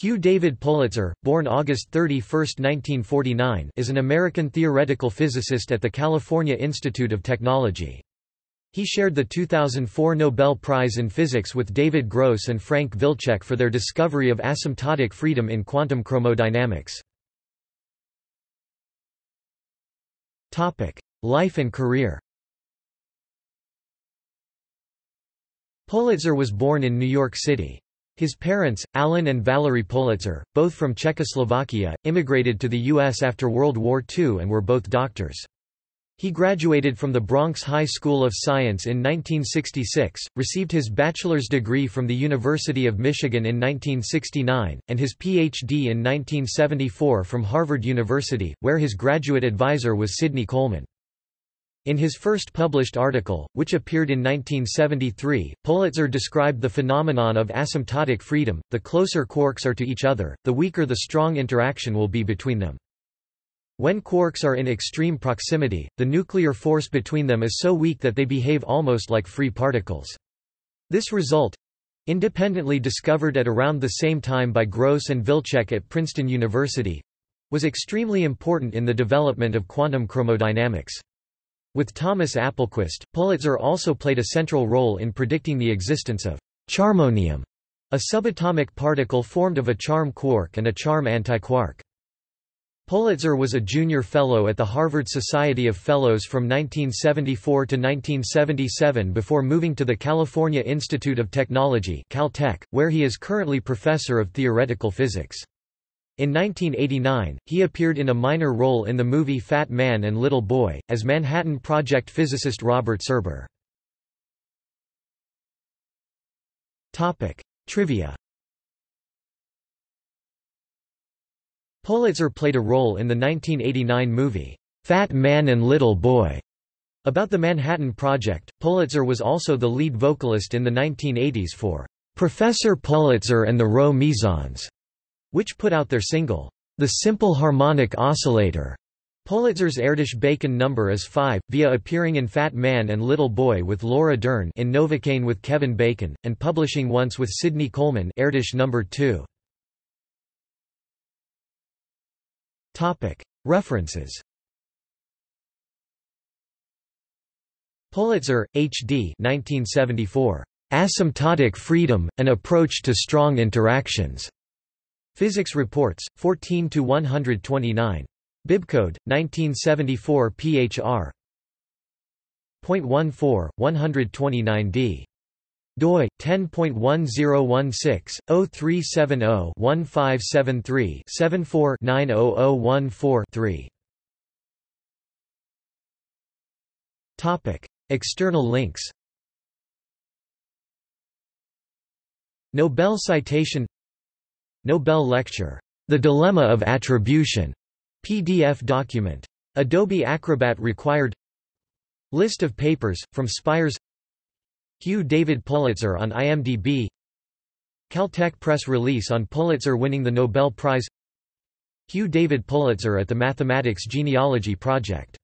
Hugh David Politzer, born August 31, 1949 is an American theoretical physicist at the California Institute of Technology. He shared the 2004 Nobel Prize in Physics with David Gross and Frank Wilczek for their discovery of asymptotic freedom in quantum chromodynamics. Life and career Politzer was born in New York City. His parents, Alan and Valerie Politzer, both from Czechoslovakia, immigrated to the U.S. after World War II and were both doctors. He graduated from the Bronx High School of Science in 1966, received his bachelor's degree from the University of Michigan in 1969, and his Ph.D. in 1974 from Harvard University, where his graduate advisor was Sidney Coleman. In his first published article, which appeared in 1973, Politzer described the phenomenon of asymptotic freedom, the closer quarks are to each other, the weaker the strong interaction will be between them. When quarks are in extreme proximity, the nuclear force between them is so weak that they behave almost like free particles. This result, independently discovered at around the same time by Gross and Wilczek at Princeton University, was extremely important in the development of quantum chromodynamics. With Thomas Appelquist, Politzer also played a central role in predicting the existence of charmonium, a subatomic particle formed of a charm quark and a charm antiquark. Politzer was a junior fellow at the Harvard Society of Fellows from 1974 to 1977 before moving to the California Institute of Technology Caltech, where he is currently professor of theoretical physics. In 1989, he appeared in a minor role in the movie Fat Man and Little Boy, as Manhattan Project physicist Robert Serber. Trivia Politzer played a role in the 1989 movie, Fat Man and Little Boy. About the Manhattan Project, Politzer was also the lead vocalist in the 1980s for Professor Politzer and the Rho Mesons which put out their single, The Simple Harmonic Oscillator. Politzer's Erdős-Bacon number is 5, via appearing in Fat Man and Little Boy with Laura Dern in Novocaine with Kevin Bacon, and publishing once with Sidney Coleman Erdős number 2. References Politzer, H. D. 1974. Asymptotic Freedom, An Approach to Strong Interactions. Physics Reports, 14 to 129. Bibcode 1974 PHR. 0.14 129D. doi 10.1016/0370-1573-74-90014-3. Topic: External links. Nobel citation Nobel Lecture, The Dilemma of Attribution, PDF document. Adobe Acrobat required. List of papers, from Spires. Hugh David Politzer on IMDb Caltech press release on Politzer winning the Nobel Prize. Hugh David Politzer at the Mathematics Genealogy Project